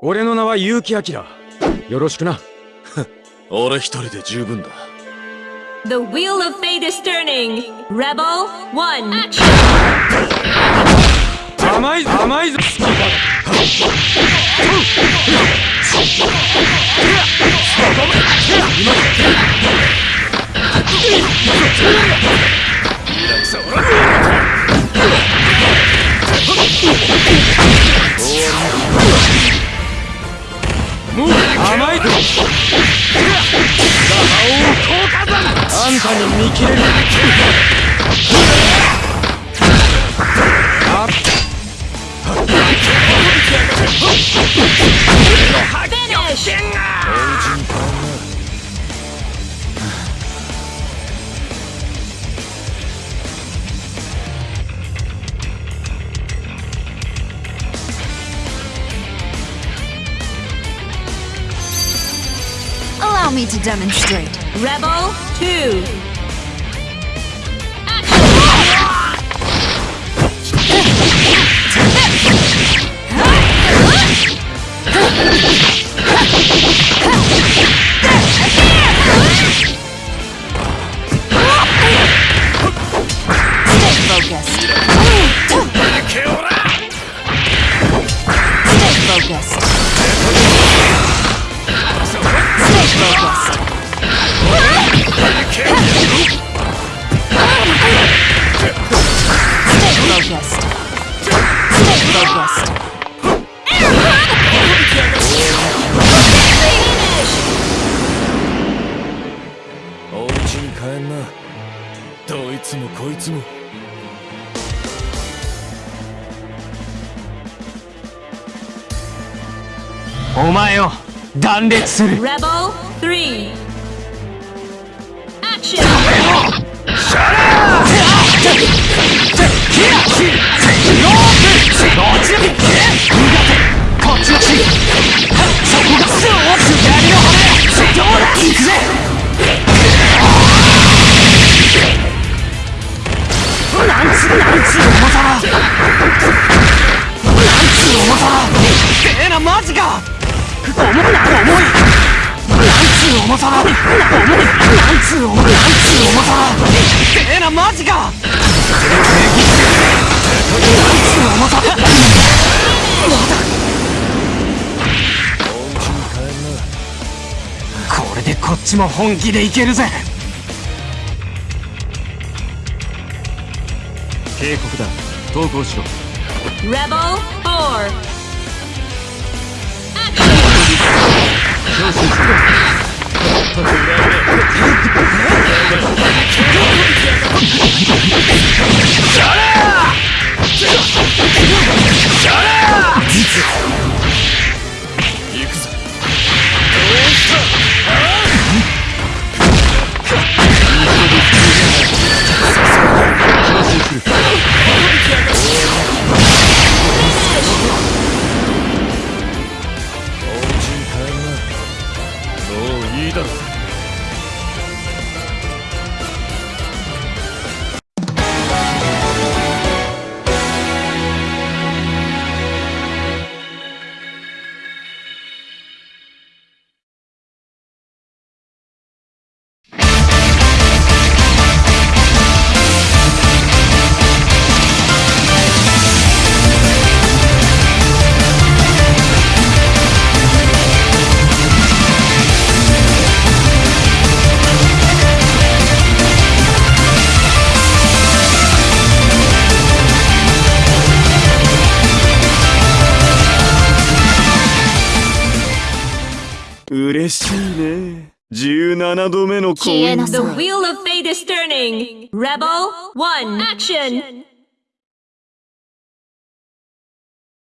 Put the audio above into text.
俺の名は結城明よろしくな俺一人で十分だ The wheel of fate is turning. Rebel 1. Action! 甘い甘いぞ見切れるあ Finish! Allow me to demonstrate. Rebel 2. お前を断裂する REBEL3 アクション重いな重いなんつう重さだな重いなんつう重なんつう重さだてえなマジかなんつう重さだお家に帰んなこれでこっちも本気でいけるぜ。警告だ。投降しろ。Rebel 4. 強襲嬉しいね17度目の婚消えな The。wheel of fate is turning. Rebel 1. Action!